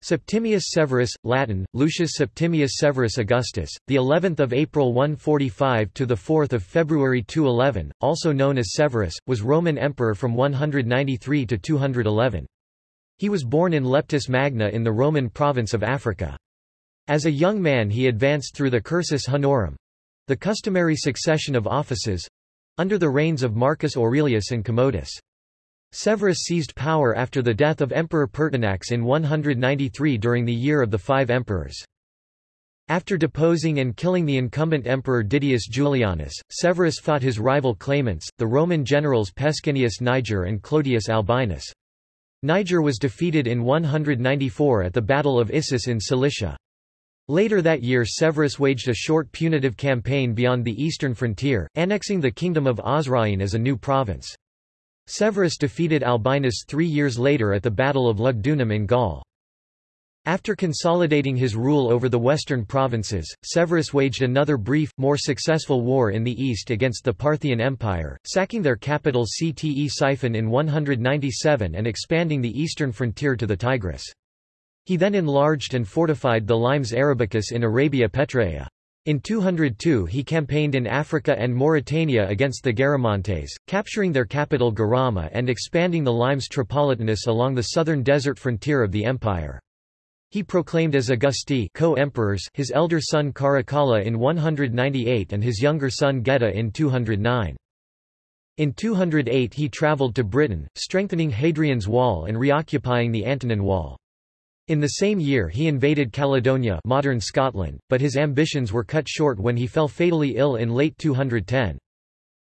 Septimius Severus, Latin, Lucius Septimius Severus Augustus, the 11th of April 145 to the 4th of February 211, also known as Severus, was Roman emperor from 193 to 211. He was born in Leptis Magna in the Roman province of Africa. As a young man he advanced through the cursus honorum, the customary succession of offices, under the reigns of Marcus Aurelius and Commodus. Severus seized power after the death of Emperor Pertinax in 193 during the year of the Five Emperors. After deposing and killing the incumbent emperor Didius Julianus, Severus fought his rival claimants, the Roman generals Pescennius Niger and Clodius Albinus. Niger was defeated in 194 at the Battle of Issus in Cilicia. Later that year Severus waged a short punitive campaign beyond the eastern frontier, annexing the kingdom of Osroene as a new province. Severus defeated Albinus three years later at the Battle of Lugdunum in Gaul. After consolidating his rule over the western provinces, Severus waged another brief, more successful war in the east against the Parthian Empire, sacking their capital Ctesiphon in 197 and expanding the eastern frontier to the Tigris. He then enlarged and fortified the limes Arabicus in Arabia Petraea. In 202 he campaigned in Africa and Mauritania against the Garamantes, capturing their capital Garama and expanding the limes Tripolitanus along the southern desert frontier of the empire. He proclaimed as Augusti co-emperors his elder son Caracalla in 198 and his younger son Geta in 209. In 208 he travelled to Britain, strengthening Hadrian's Wall and reoccupying the Antonine Wall. In the same year he invaded Caledonia modern Scotland, but his ambitions were cut short when he fell fatally ill in late 210.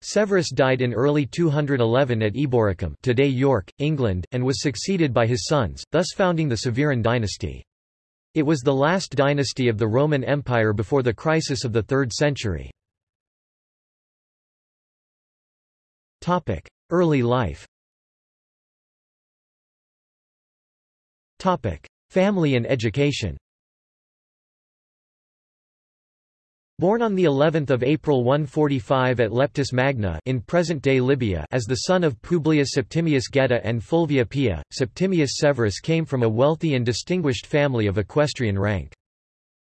Severus died in early 211 at Eboracum today York, England, and was succeeded by his sons, thus founding the Severan dynasty. It was the last dynasty of the Roman Empire before the crisis of the 3rd century. Early life Family and education Born on the 11th of April 145 at Leptis Magna in present-day Libya as the son of Publius Septimius Geta and Fulvia Pia, Septimius Severus came from a wealthy and distinguished family of equestrian rank.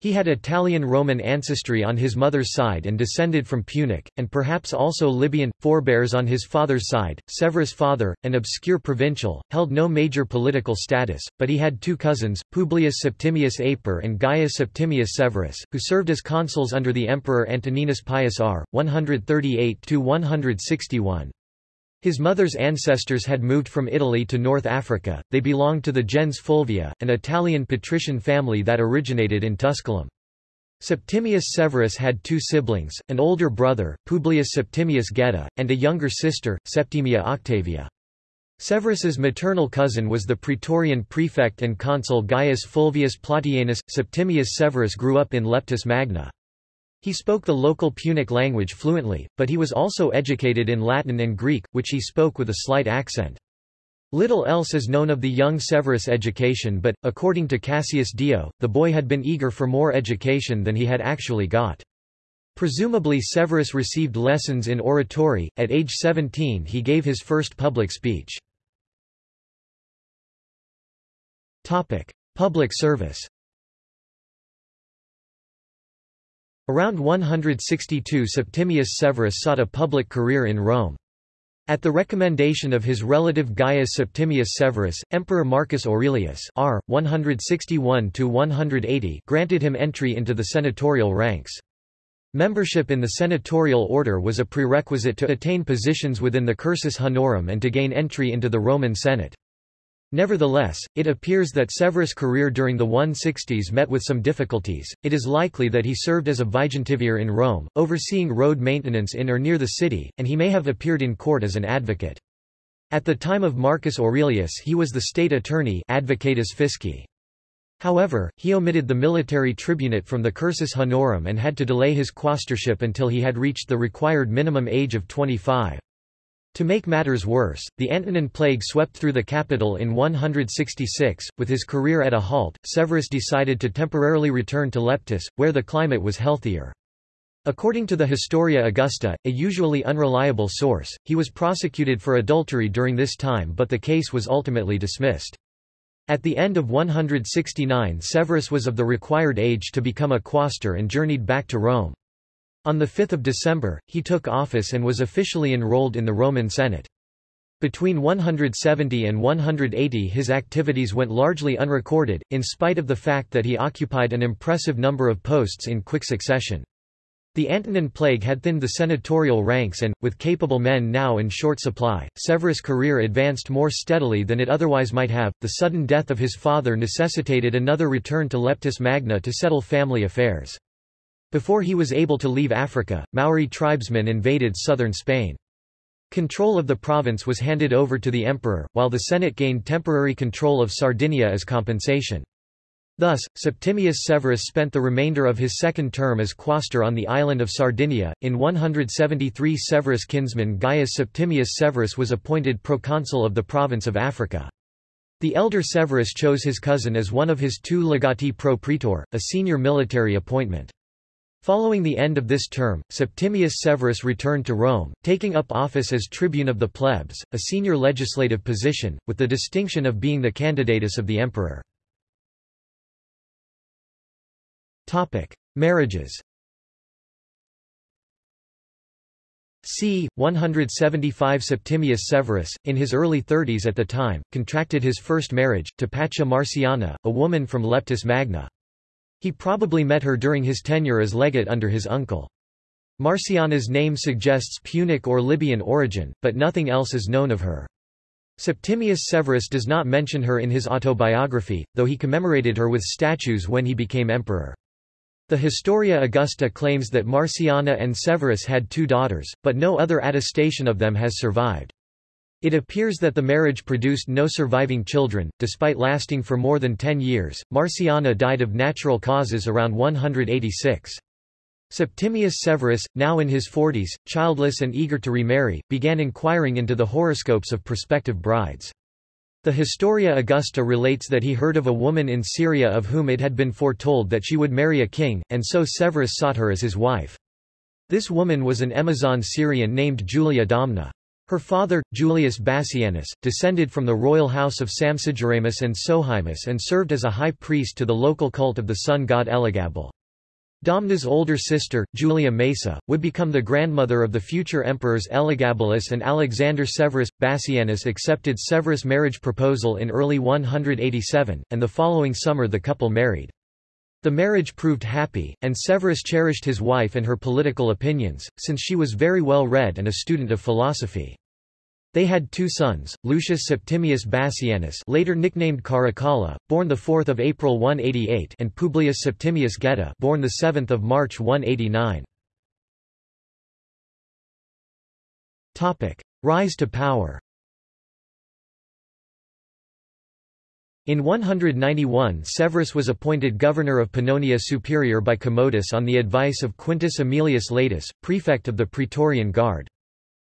He had Italian-Roman ancestry on his mother's side and descended from Punic, and perhaps also Libyan, forebears on his father's side. Severus' father, an obscure provincial, held no major political status, but he had two cousins, Publius Septimius Aper and Gaius Septimius Severus, who served as consuls under the Emperor Antoninus Pius R. 138–161. His mother's ancestors had moved from Italy to North Africa, they belonged to the gens Fulvia, an Italian patrician family that originated in Tusculum. Septimius Severus had two siblings, an older brother, Publius Septimius Geta, and a younger sister, Septimia Octavia. Severus's maternal cousin was the praetorian prefect and consul Gaius Fulvius Plautianus. Septimius Severus grew up in Leptis Magna. He spoke the local Punic language fluently, but he was also educated in Latin and Greek, which he spoke with a slight accent. Little else is known of the young Severus' education but, according to Cassius Dio, the boy had been eager for more education than he had actually got. Presumably Severus received lessons in oratory, at age 17 he gave his first public speech. Public service Around 162 Septimius Severus sought a public career in Rome. At the recommendation of his relative Gaius Septimius Severus, Emperor Marcus Aurelius R. 161–180 granted him entry into the senatorial ranks. Membership in the senatorial order was a prerequisite to attain positions within the cursus honorum and to gain entry into the Roman Senate. Nevertheless, it appears that Severus' career during the 160s met with some difficulties. It is likely that he served as a vigintivir in Rome, overseeing road maintenance in or near the city, and he may have appeared in court as an advocate. At the time of Marcus Aurelius he was the state attorney advocatus fisci. However, he omitted the military tribunate from the cursus honorum and had to delay his quaestorship until he had reached the required minimum age of 25. To make matters worse, the Antonine plague swept through the capital in 166. With his career at a halt, Severus decided to temporarily return to Leptis, where the climate was healthier. According to the Historia Augusta, a usually unreliable source, he was prosecuted for adultery during this time but the case was ultimately dismissed. At the end of 169 Severus was of the required age to become a quaestor and journeyed back to Rome. On 5 December, he took office and was officially enrolled in the Roman Senate. Between 170 and 180 his activities went largely unrecorded, in spite of the fact that he occupied an impressive number of posts in quick succession. The Antonine Plague had thinned the senatorial ranks and, with capable men now in short supply, Severus' career advanced more steadily than it otherwise might have. The sudden death of his father necessitated another return to Leptis Magna to settle family affairs. Before he was able to leave Africa, Moorish tribesmen invaded southern Spain. Control of the province was handed over to the emperor, while the Senate gained temporary control of Sardinia as compensation. Thus, Septimius Severus spent the remainder of his second term as quaestor on the island of Sardinia. In 173 Severus' kinsman Gaius Septimius Severus was appointed proconsul of the province of Africa. The elder Severus chose his cousin as one of his two legati pro praetor, a senior military appointment. Following the end of this term, Septimius Severus returned to Rome, taking up office as tribune of the plebs, a senior legislative position, with the distinction of being the candidatus of the emperor. Topic: Marriages. c. 175 Septimius Severus, in his early thirties at the time, contracted his first marriage, to Paccia Marciana, a woman from Leptis Magna. He probably met her during his tenure as legate under his uncle. Marciana's name suggests Punic or Libyan origin, but nothing else is known of her. Septimius Severus does not mention her in his autobiography, though he commemorated her with statues when he became emperor. The Historia Augusta claims that Marciana and Severus had two daughters, but no other attestation of them has survived. It appears that the marriage produced no surviving children, despite lasting for more than ten years. Marciana died of natural causes around 186. Septimius Severus, now in his forties, childless and eager to remarry, began inquiring into the horoscopes of prospective brides. The Historia Augusta relates that he heard of a woman in Syria of whom it had been foretold that she would marry a king, and so Severus sought her as his wife. This woman was an Emesene Syrian named Julia Domna. Her father, Julius Bassianus, descended from the royal house of Sampsigeramus and Sohaemus and served as a high priest to the local cult of the sun god Elagabal. Domna's older sister, Julia Maesa, would become the grandmother of the future emperors Elagabalus and Alexander Severus. Bassianus accepted Severus' marriage proposal in early 187, and the following summer the couple married. The marriage proved happy, and Severus cherished his wife and her political opinions, since she was very well read and a student of philosophy. They had two sons, Lucius Septimius Bassianus later nicknamed Caracalla, born 4 April 188 and Publius Septimius Geta born 7 March 189. Rise to power In 191 Severus was appointed governor of Pannonia Superior by Commodus on the advice of Quintus Aemilius Laetus, prefect of the Praetorian Guard.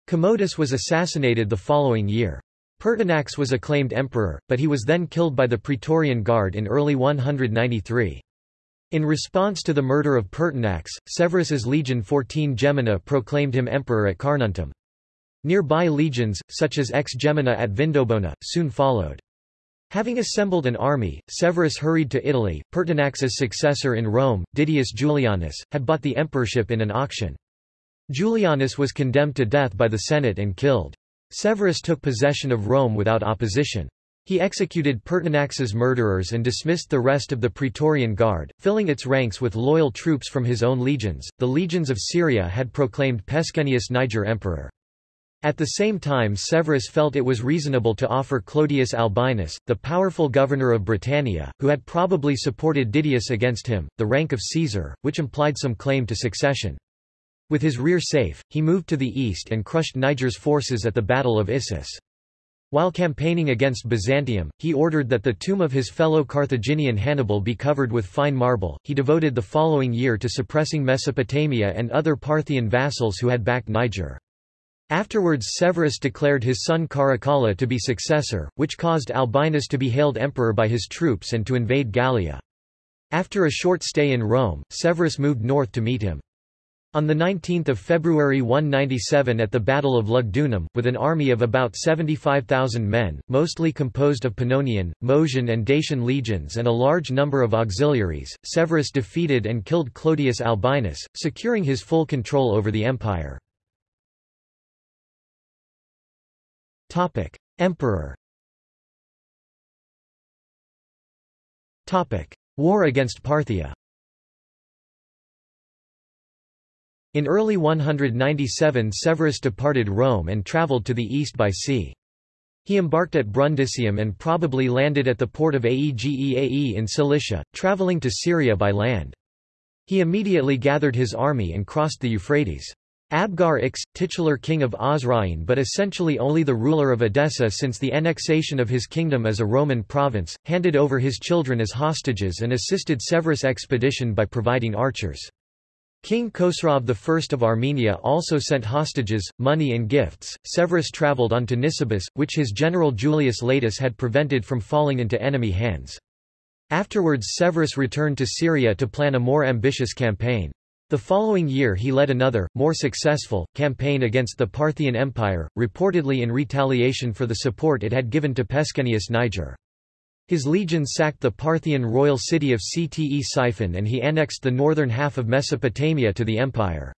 Commodus was assassinated the following year. Pertinax was acclaimed emperor, but he was then killed by the Praetorian Guard in early 193. In response to the murder of Pertinax, Severus's legion 14 Gemina proclaimed him emperor at Carnuntum. Nearby legions, such as Ex Gemina at Vindobona, soon followed. Having assembled an army, Severus hurried to Italy. Pertinax's successor in Rome, Didius Julianus, had bought the emperorship in an auction. Julianus was condemned to death by the Senate and killed. Severus took possession of Rome without opposition. He executed Pertinax's murderers and dismissed the rest of the Praetorian Guard, filling its ranks with loyal troops from his own legions. The legions of Syria had proclaimed Pescennius Niger emperor. At the same time Severus felt it was reasonable to offer Clodius Albinus, the powerful governor of Britannia, who had probably supported Didius against him, the rank of Caesar, which implied some claim to succession. With his rear safe, he moved to the east and crushed Niger's forces at the Battle of Issus. While campaigning against Byzantium, he ordered that the tomb of his fellow Carthaginian Hannibal be covered with fine marble. He devoted the following year to suppressing Mesopotamia and other Parthian vassals who had backed Niger. Afterwards Severus declared his son Caracalla to be successor, which caused Albinus to be hailed emperor by his troops and to invade Gallia. After a short stay in Rome, Severus moved north to meet him. On 19 February 197 at the Battle of Lugdunum, with an army of about 75,000 men, mostly composed of Pannonian, Moesian and Dacian legions and a large number of auxiliaries, Severus defeated and killed Clodius Albinus, securing his full control over the empire. Emperor Topic: War against Parthia In early 197 Severus departed Rome and travelled to the east by sea. He embarked at Brundisium and probably landed at the port of Aegeae in Cilicia, travelling to Syria by land. He immediately gathered his army and crossed the Euphrates. Abgar Ix, titular king of Osroene but essentially only the ruler of Edessa since the annexation of his kingdom as a Roman province, handed over his children as hostages and assisted Severus' expedition by providing archers. King Khosrov I of Armenia also sent hostages, money and gifts. Severus travelled on to Nisibis, which his general Julius Laetus had prevented from falling into enemy hands. Afterwards Severus returned to Syria to plan a more ambitious campaign. The following year he led another, more successful, campaign against the Parthian Empire, reportedly in retaliation for the support it had given to Pescennius Niger. His legions sacked the Parthian royal city of Ctesiphon and he annexed the northern half of Mesopotamia to the empire.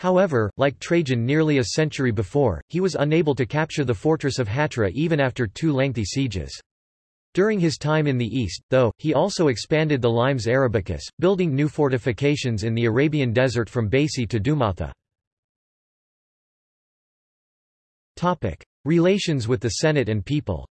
However, like Trajan nearly a century before, he was unable to capture the fortress of Hatra even after two lengthy sieges. During his time in the east, though, he also expanded the Limes Arabicus, building new fortifications in the Arabian desert from Baisi to Dumatha. Relations with the Senate and people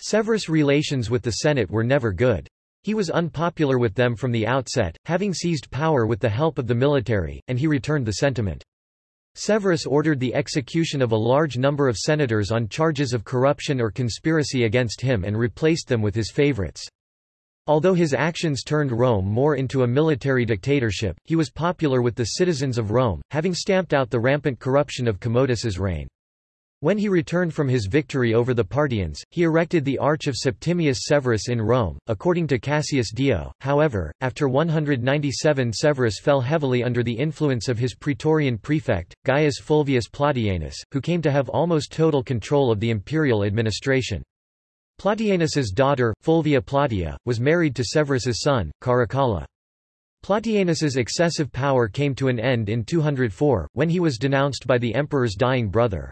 Severus' relations with the Senate were never good. He was unpopular with them from the outset, having seized power with the help of the military, and he returned the sentiment. Severus ordered the execution of a large number of senators on charges of corruption or conspiracy against him and replaced them with his favorites. Although his actions turned Rome more into a military dictatorship, he was popular with the citizens of Rome, having stamped out the rampant corruption of Commodus's reign. When he returned from his victory over the Parthians, he erected the Arch of Septimius Severus in Rome, according to Cassius Dio. However, after 197 Severus fell heavily under the influence of his praetorian prefect, Gaius Fulvius Plautianus, who came to have almost total control of the imperial administration. Plautianus's daughter, Fulvia Plautia, was married to Severus's son, Caracalla. Plautianus's excessive power came to an end in 204, when he was denounced by the emperor's dying brother.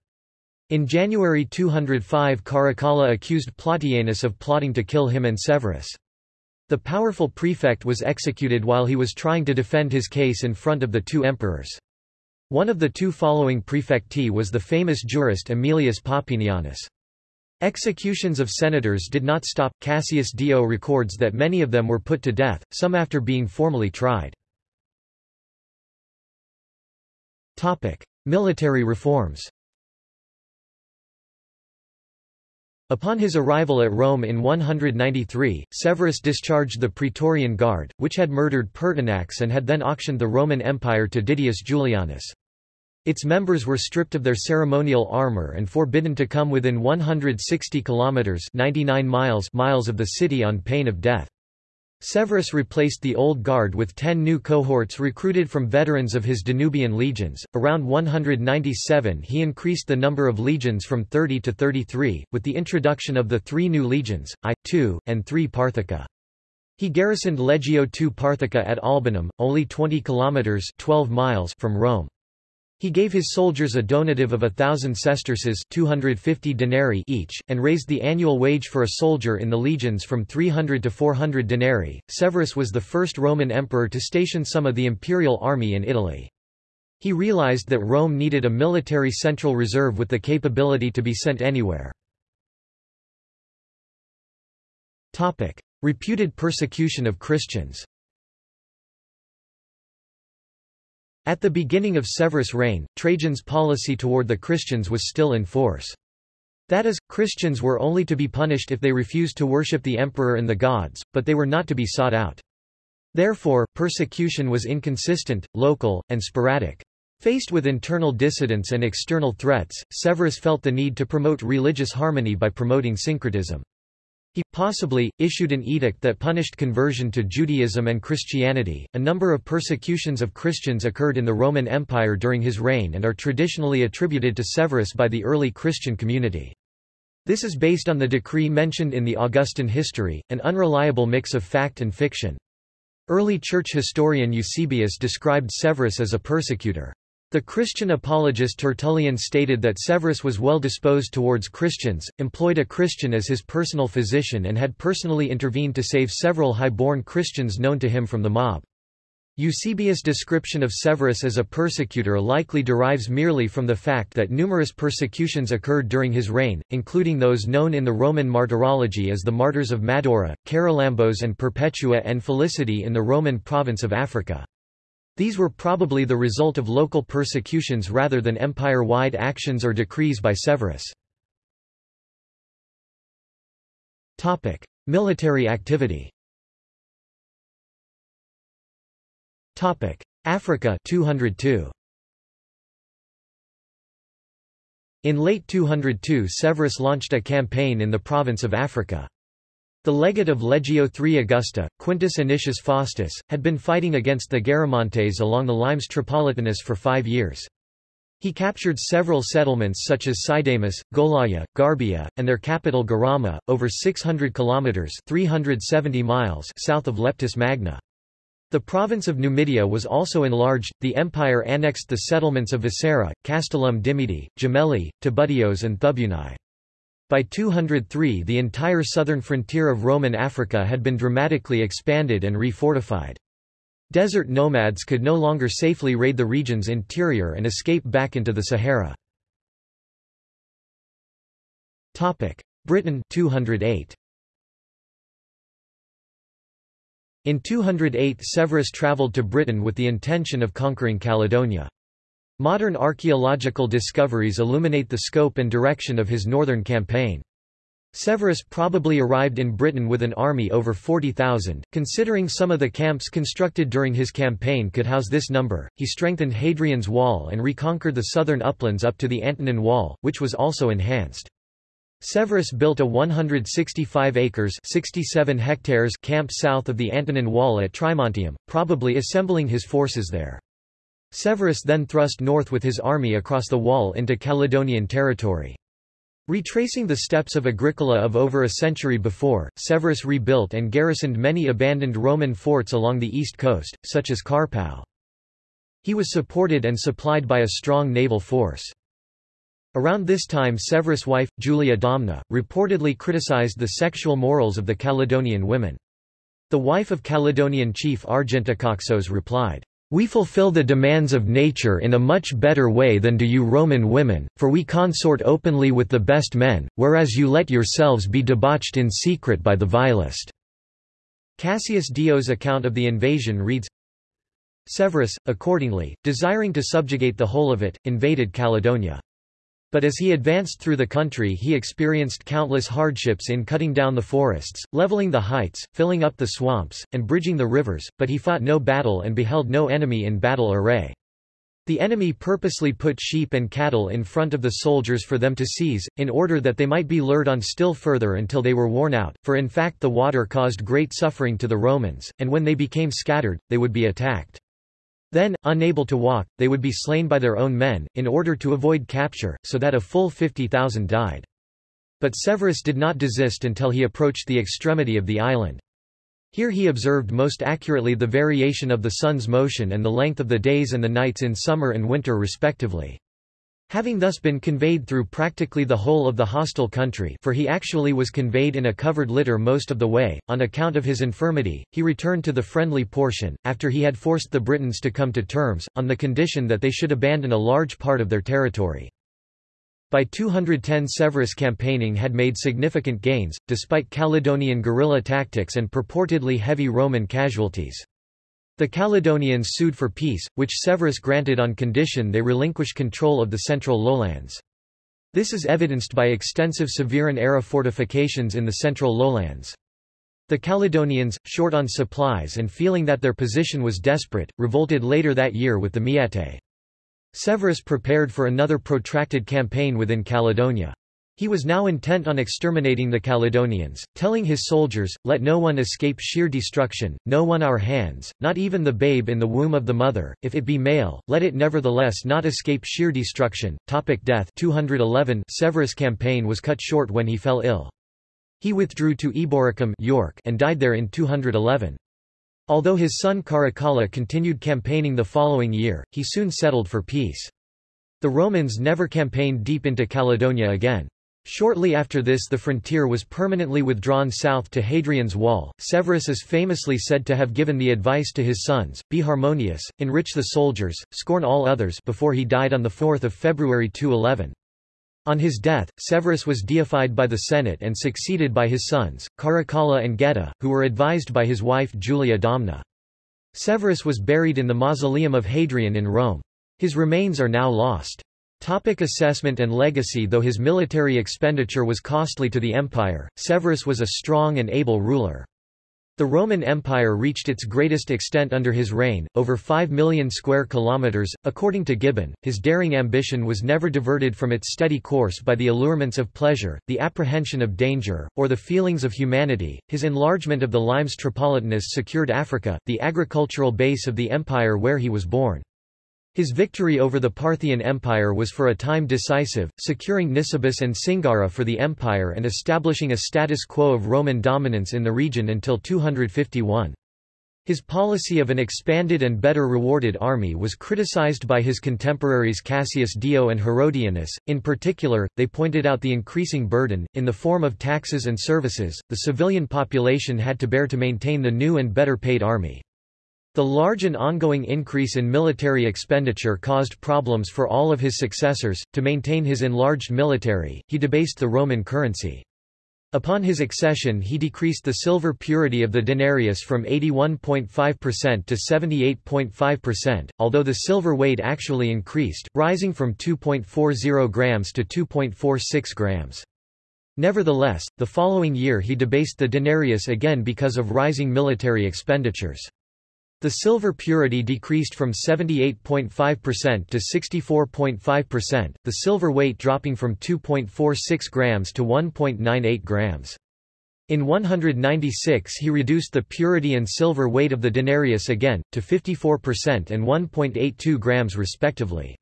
In January 205 Caracalla accused Plautianus of plotting to kill him and Severus. The powerful prefect was executed while he was trying to defend his case in front of the two emperors. One of the two following prefecti was the famous jurist Aemilius Papinianus. Executions of senators did not stop. Cassius Dio records that many of them were put to death, some after being formally tried. Topic: Military reforms. Upon his arrival at Rome in 193, Severus discharged the Praetorian Guard, which had murdered Pertinax and had then auctioned the Roman Empire to Didius Julianus. Its members were stripped of their ceremonial armor and forbidden to come within 160 kilometers 99 miles miles of the city on pain of death. Severus replaced the old guard with ten new cohorts recruited from veterans of his Danubian legions. Around 197 he increased the number of legions from 30 to 33, with the introduction of the three new legions, I, II, and III Parthica. He garrisoned Legio II Parthica at Albanum, only 20 kilometers 12 miles from Rome. He gave his soldiers a donative of a thousand sesterces 250 denarii each, and raised the annual wage for a soldier in the legions from 300 to 400 denarii. Severus was the first Roman emperor to station some of the imperial army in Italy. He realized that Rome needed a military central reserve with the capability to be sent anywhere. Reputed persecution of Christians At the beginning of Severus' reign, Trajan's policy toward the Christians was still in force. That is, Christians were only to be punished if they refused to worship the emperor and the gods, but they were not to be sought out. Therefore, persecution was inconsistent, local, and sporadic. Faced with internal dissidents and external threats, Severus felt the need to promote religious harmony by promoting syncretism. He, possibly, issued an edict that punished conversion to Judaism and Christianity. A number of persecutions of Christians occurred in the Roman Empire during his reign and are traditionally attributed to Severus by the early Christian community. This is based on the decree mentioned in the Augustan history, an unreliable mix of fact and fiction. Early church historian Eusebius described Severus as a persecutor. The Christian apologist Tertullian stated that Severus was well disposed towards Christians, employed a Christian as his personal physician and had personally intervened to save several high-born Christians known to him from the mob. Eusebius' description of Severus as a persecutor likely derives merely from the fact that numerous persecutions occurred during his reign, including those known in the Roman martyrology as the martyrs of Madora, Charalambos and Perpetua and Felicity in the Roman province of Africa. These were probably the result of local persecutions rather than empire-wide actions or decrees by Severus. Topic: Military activity Topic: Africa 202. In late 202 Severus launched a campaign in the province of Africa. The legate of Legio III Augusta, Quintus Anicius Faustus, had been fighting against the Garamantes along the Limes Tripolitanus for five years. He captured several settlements such as Cidamus, Gholaia, Garbia, and their capital Garama, over 600 kilometers (370 miles) south of Leptis Magna. The province of Numidia was also enlarged, the empire annexed the settlements of Vescera, Castellum Dimidi, Gemellae, Thabudeos and Thubunae. By 203 the entire southern frontier of Roman Africa had been dramatically expanded and refortified. Desert nomads could no longer safely raid the region's interior and escape back into the Sahara. Britain 208. In 208 Severus travelled to Britain with the intention of conquering Caledonia. Modern archaeological discoveries illuminate the scope and direction of his northern campaign. Severus probably arrived in Britain with an army over 40,000, considering some of the camps constructed during his campaign could house this number. He strengthened Hadrian's Wall and reconquered the southern uplands up to the Antonine Wall, which was also enhanced. Severus built a 165 acres 67 hectares camp south of the Antonine Wall at Trimontium, probably assembling his forces there. Severus then thrust north with his army across the wall into Caledonian territory. Retracing the steps of Agricola of over a century before, Severus rebuilt and garrisoned many abandoned Roman forts along the east coast, such as Carpow. He was supported and supplied by a strong naval force. Around this time Severus' wife, Julia Domna, reportedly criticized the sexual morals of the Caledonian women. The wife of Caledonian chief Argentacoxos replied, we fulfill the demands of nature in a much better way than do you Roman women, for we consort openly with the best men, whereas you let yourselves be debauched in secret by the vilest." Cassius Dio's account of the invasion reads, Severus, accordingly, desiring to subjugate the whole of it, invaded Caledonia. But as he advanced through the country he experienced countless hardships in cutting down the forests, leveling the heights, filling up the swamps, and bridging the rivers, but he fought no battle and beheld no enemy in battle array. The enemy purposely put sheep and cattle in front of the soldiers for them to seize, in order that they might be lured on still further until they were worn out, for in fact the water caused great suffering to the Romans, and when they became scattered, they would be attacked. Then, unable to walk, they would be slain by their own men, in order to avoid capture, so that a full 50,000 died. But Severus did not desist until he approached the extremity of the island. Here he observed most accurately the variation of the sun's motion and the length of the days and the nights in summer and winter respectively. Having thus been conveyed through practically the whole of the hostile country for he actually was conveyed in a covered litter most of the way, on account of his infirmity, he returned to the friendly portion, after he had forced the Britons to come to terms, on the condition that they should abandon a large part of their territory. By 210 Severus campaigning had made significant gains, despite Caledonian guerrilla tactics and purportedly heavy Roman casualties. The Caledonians sued for peace, which Severus granted on condition they relinquish control of the central lowlands. This is evidenced by extensive Severan-era fortifications in the central lowlands. The Caledonians, short on supplies and feeling that their position was desperate, revolted later that year with the Maeatae. Severus prepared for another protracted campaign within Caledonia. He was now intent on exterminating the Caledonians, telling his soldiers, Let no one escape sheer destruction, no one our hands, not even the babe in the womb of the mother, if it be male, let it nevertheless not escape sheer destruction. Topic death 211 Severus' campaign was cut short when he fell ill. He withdrew to Eboracum York and died there in 211. Although his son Caracalla continued campaigning the following year, he soon settled for peace. The Romans never campaigned deep into Caledonia again. Shortly after this the frontier was permanently withdrawn south to Hadrian's Wall. Severus is famously said to have given the advice to his sons, be harmonious, enrich the soldiers, scorn all others before he died on 4 February 211. On his death, Severus was deified by the Senate and succeeded by his sons, Caracalla and Geta, who were advised by his wife Julia Domna. Severus was buried in the mausoleum of Hadrian in Rome. His remains are now lost. Topic assessment and legacy Though his military expenditure was costly to the empire, Severus was a strong and able ruler. The Roman Empire reached its greatest extent under his reign, over 5 million square kilometers. According to Gibbon, his daring ambition was never diverted from its steady course by the allurements of pleasure, the apprehension of danger, or the feelings of humanity. His enlargement of the Limes Tripolitanus secured Africa, the agricultural base of the empire where he was born. His victory over the Parthian Empire was for a time decisive, securing Nisibis and Singara for the empire and establishing a status quo of Roman dominance in the region until 251. His policy of an expanded and better rewarded army was criticized by his contemporaries Cassius Dio and Herodianus. In particular, they pointed out the increasing burden, in the form of taxes and services, the civilian population had to bear to maintain the new and better paid army. The large and ongoing increase in military expenditure caused problems for all of his successors. To maintain his enlarged military, he debased the Roman currency. Upon his accession he decreased the silver purity of the denarius from 81.5% to 78.5%, although the silver weight actually increased, rising from 2.40 grams to 2.46 grams. Nevertheless, the following year he debased the denarius again because of rising military expenditures. The silver purity decreased from 78.5% to 64.5%, the silver weight dropping from 2.46 grams to 1.98 grams. In 196 he reduced the purity and silver weight of the denarius again, to 54% and 1.82 grams respectively.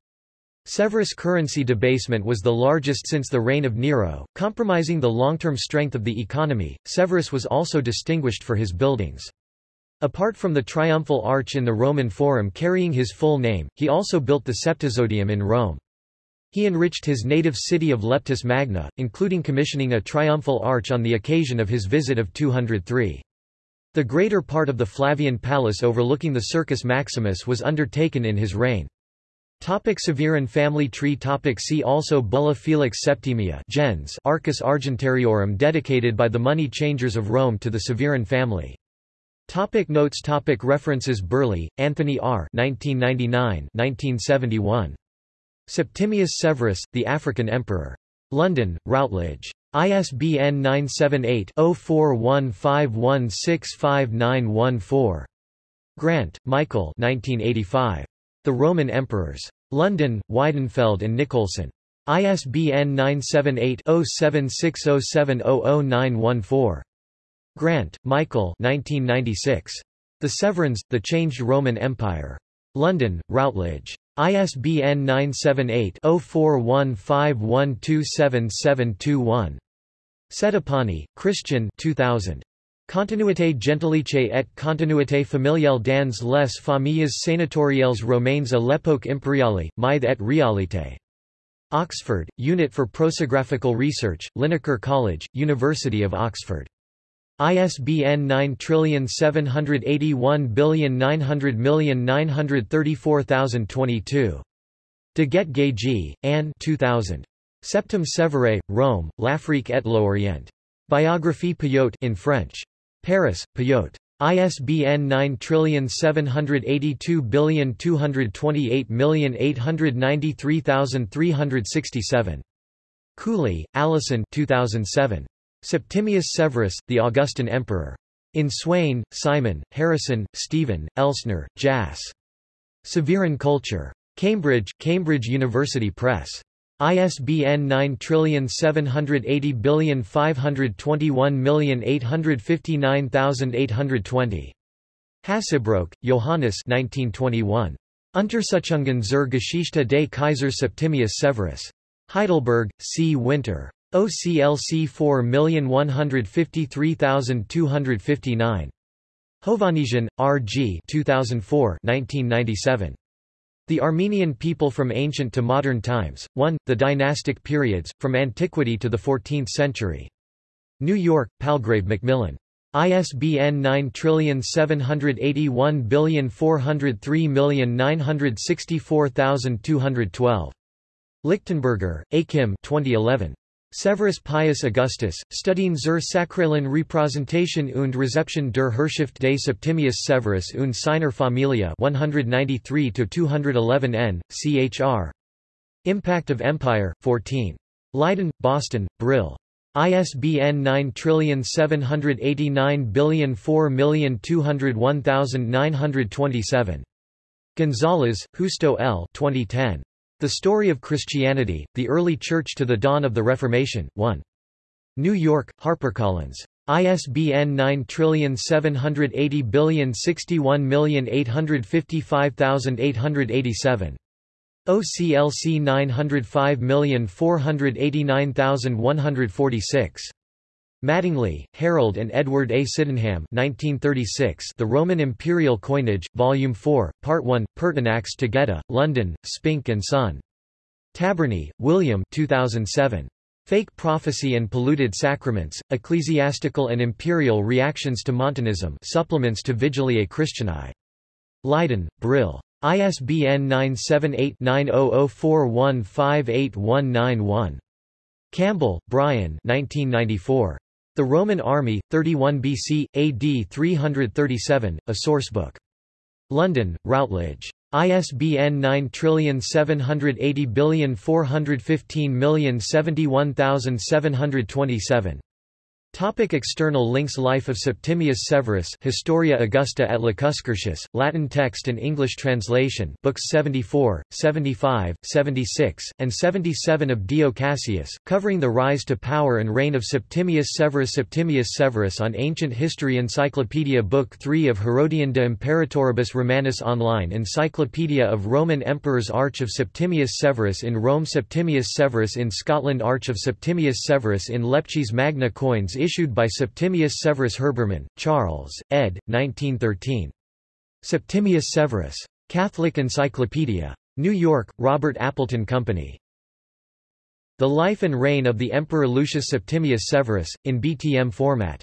Severus' currency debasement was the largest since the reign of Nero, compromising the long-term strength of the economy. Severus was also distinguished for his buildings. Apart from the triumphal arch in the Roman Forum carrying his full name, he also built the Septizodium in Rome. He enriched his native city of Leptis Magna, including commissioning a triumphal arch on the occasion of his visit of 203. The greater part of the Flavian palace overlooking the Circus Maximus was undertaken in his reign. Topic Severan family tree topic See also Bulla Felix Septimia gens Arcus Argentariorum dedicated by the money changers of Rome to the Severan family. Topic notes topic References Burley, Anthony R. 1999 1971. Septimius Severus, the African Emperor. London, Routledge. ISBN 978-0415165914. Grant, Michael 1985. The Roman Emperors. London, Weidenfeld and Nicolson. ISBN 978 0760700914. Grant, Michael 1996. The Severans, The Changed Roman Empire. London, Routledge. ISBN 978-0415127721. Settipani, Christian 2000. Continuité gentilice et continuité familiale dans les familles sénatoriales romaines à l'époque impériale, mythe et réalité. Oxford, Unit for Prosopographical Research, Linacre College, University of Oxford. ISBN 9781900934022. De Guet Anne 2000. Septime Sévère, Rome, l'Afrique et l'Orient. Biographie Payot in French. Paris, Payot. ISBN 9782228893367. Cooley, Allison 2007. Septimius Severus, the Augustan Emperor. In Swain, Simon, Harrison, Stephen, Elsner, Jas. Severan Culture. Cambridge, Cambridge University Press. ISBN 9780521859820. Hasebroek, Johannes 1921. Untersuchungen zur Geschichte des Kaisers Septimius Severus. Heidelberg, C. Winter. OCLC 4153259. Hovannisian, R. G. 2004 1997. The Armenian People from Ancient to Modern Times, 1, The Dynastic Periods, From Antiquity to the Fourteenth Century. New York, Palgrave Macmillan. ISBN 9781403964212. Lichtenberger, Achim 2011. Severus Pius Augustus, Studien zur sakralen Repräsentation und Rezeption der Herrschaft des Septimius Severus und seiner Familie 193-211 n, chr. Impact of Empire, 14. Leiden, Boston, Brill. ISBN 9789004201927. Gonzalez, Justo L. 2010. The Story of Christianity, The Early Church to the Dawn of the Reformation, 1. New York, HarperCollins. ISBN 9780061855887. OCLC 905489146. Mattingly, Harold and Edward A. Sydenham 1936 The Roman Imperial Coinage, Volume 4, Part 1, Pertinax to Geta, London, Spink and Son. Tabbernee, William 2007. Fake Prophecy and Polluted Sacraments, Ecclesiastical and Imperial Reactions to Montanism Supplements to Vigiliae Christianae. Leiden, Brill. ISBN 978 9004158191. Campbell, Brian 1994. The Roman Army, 31 BC, AD 337, a sourcebook. London, Routledge. ISBN 9780415071727. Topic external links Life of Septimius Severus Historia Augusta et Lacuscurtius, Latin text and English translation Books 74, 75, 76, and 77 of Dio Cassius, covering the rise to power and reign of Septimius Severus Septimius Severus on Ancient History Encyclopedia Book 3 of Herodian de Imperatoribus Romanus Online Encyclopedia of Roman Emperors Arch of Septimius Severus in Rome Septimius Severus in Scotland Arch of Septimius Severus in Leptis Magna Coins issued by Septimius Severus Herbermann, Charles, ed. 1913. Septimius Severus. Catholic Encyclopedia. New York, Robert Appleton Company. The Life and Reign of the Emperor Lucius Septimius Severus, in BTM format.